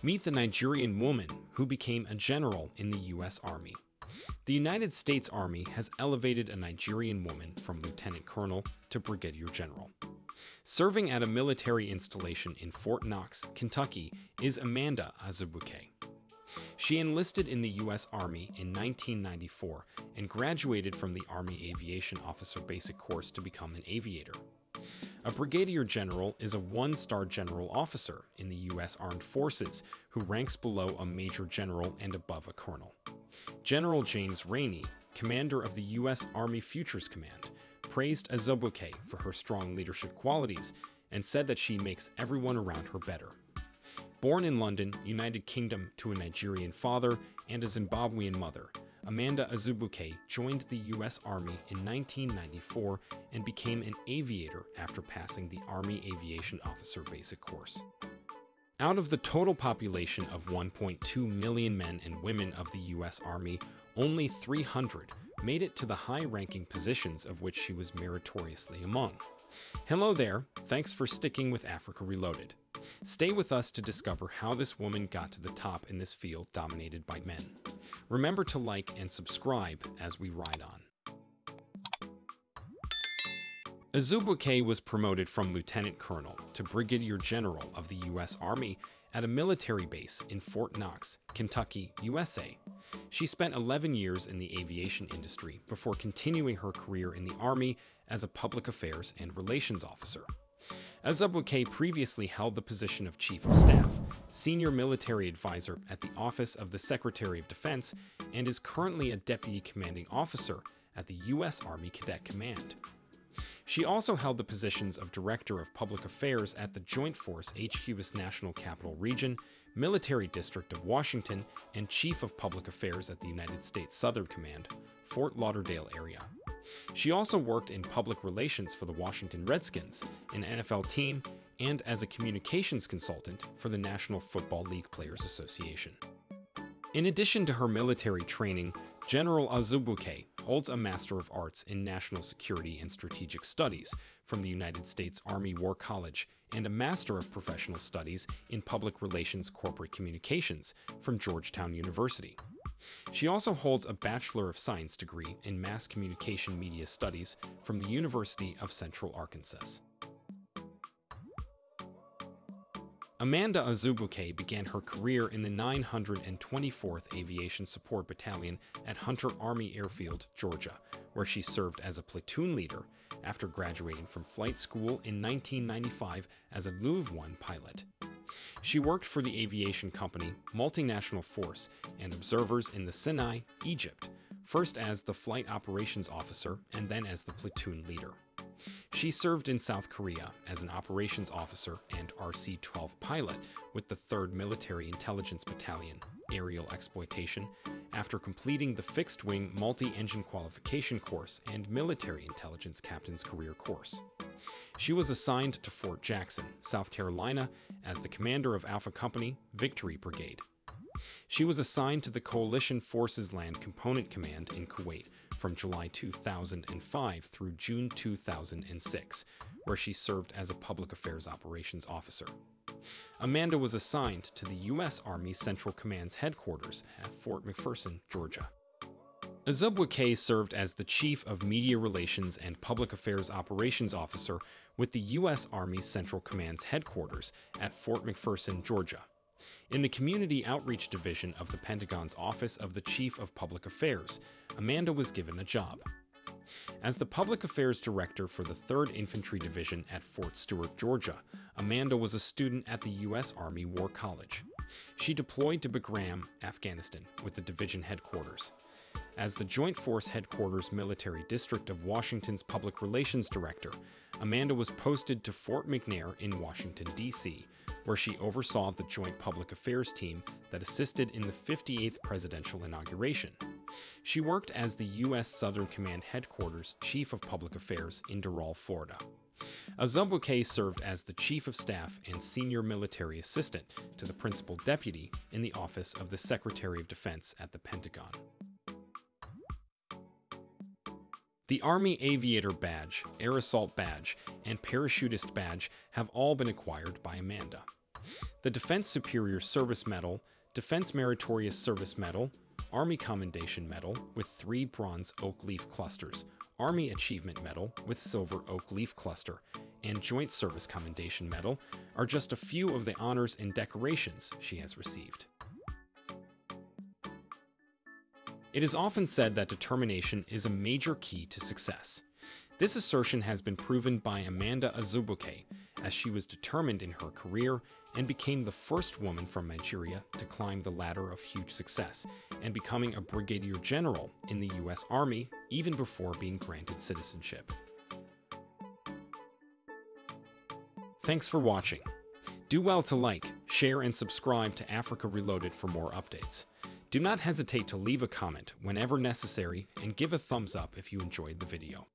Meet the Nigerian woman who became a general in the U.S. Army. The United States Army has elevated a Nigerian woman from lieutenant colonel to brigadier general. Serving at a military installation in Fort Knox, Kentucky, is Amanda Azubuike. She enlisted in the U.S. Army in 1994 and graduated from the Army Aviation Officer Basic Course to become an aviator. A brigadier general is a one-star general officer in the U.S. Armed Forces who ranks below a major general and above a colonel. General James Rainey, commander of the U.S. Army Futures Command, praised Azubuike for her strong leadership qualities and said that she makes everyone around her better. Born in London, United Kingdom to a Nigerian father and a Zimbabwean mother, Amanda Azubuike joined the U.S. Army in 1994 and became an aviator after passing the Army Aviation Officer Basic Course. Out of the total population of 1.2 million men and women of the U.S. Army, only 300 made it to the high-ranking positions of which she was meritoriously among. Hello there, thanks for sticking with Africa Reloaded. Stay with us to discover how this woman got to the top in this field dominated by men. Remember to like and subscribe as we ride on. Azubuike was promoted from lieutenant colonel to brigadier general of the U.S. Army at a military base in Fort Knox, Kentucky, USA. She spent 11 years in the aviation industry before continuing her career in the Army as a public affairs and relations officer. Azubuike previously held the position of Chief of Staff, Senior Military Advisor at the Office of the Secretary of Defense, and is currently a Deputy Commanding Officer at the U.S. Army Cadet Command. She also held the positions of Director of Public Affairs at the Joint Force HQ's National Capital Region, Military District of Washington, and Chief of Public Affairs at the United States Southern Command, Fort Lauderdale area. She also worked in public relations for the Washington Redskins, an NFL team, and as a communications consultant for the National Football League Players Association. In addition to her military training, General Azubuike holds a Master of Arts in National Security and Strategic Studies from the United States Army War College and a Master of Professional Studies in Public Relations Corporate Communications from Georgetown University. She also holds a Bachelor of Science degree in Mass Communication Media Studies from the University of Central Arkansas. Amanda Azubuike began her career in the 924th Aviation Support Battalion at Hunter Army Airfield, Georgia, where she served as a platoon leader after graduating from flight school in 1995 as a Move 1 pilot. She worked for the aviation company Multinational Force and Observers in the Sinai, Egypt, first as the flight operations officer and then as the platoon leader. She served in South Korea as an operations officer and RC-12 pilot with the 3rd Military Intelligence Battalion, Aerial Exploitation, after completing the fixed-wing multi-engine qualification course and military intelligence captain's career course. She was assigned to Fort Jackson, South Carolina, as the commander of Alpha Company, Victory Brigade. She was assigned to the Coalition Forces Land Component Command in Kuwait from July 2005 through June 2006, where she served as a Public Affairs Operations Officer. Amanda was assigned to the U.S. Army Central Command's headquarters at Fort McPherson, Georgia. Azubuike served as the Chief of Media Relations and Public Affairs Operations Officer with the U.S. Army Central Command's headquarters at Fort McPherson, Georgia. In the Community Outreach Division of the Pentagon's Office of the Chief of Public Affairs, Amanda was given a job. As the Public Affairs Director for the 3rd Infantry Division at Fort Stewart, Georgia, Amanda was a student at the U.S. Army War College. She deployed to Bagram, Afghanistan, with the division headquarters. As the Joint Force Headquarters Military District of Washington's Public Relations Director, Amanda was posted to Fort McNair in Washington, D.C., where she oversaw the Joint Public Affairs team that assisted in the 58th presidential inauguration. She worked as the U.S. Southern Command Headquarters Chief of Public Affairs in Doral, Florida. Azubuike served as the Chief of Staff and Senior Military Assistant to the Principal Deputy in the Office of the Secretary of Defense at the Pentagon. The Army Aviator Badge, Air Assault Badge, and Parachutist Badge have all been acquired by Amanda. The Defense Superior Service Medal, Defense Meritorious Service Medal, Army Commendation Medal with three bronze oak leaf clusters, Army Achievement Medal with silver oak leaf cluster, and Joint Service Commendation Medal are just a few of the honors and decorations she has received. It is often said that determination is a major key to success. This assertion has been proven by Amanda Azubuike, as she was determined in her career and became the first woman from Nigeria to climb the ladder of huge success and becoming a brigadier general in the US Army even before being granted citizenship. Thanks for watching. Do well to like, share, and subscribe to Africa Reloaded for more updates. Do not hesitate to leave a comment whenever necessary and give a thumbs up if you enjoyed the video.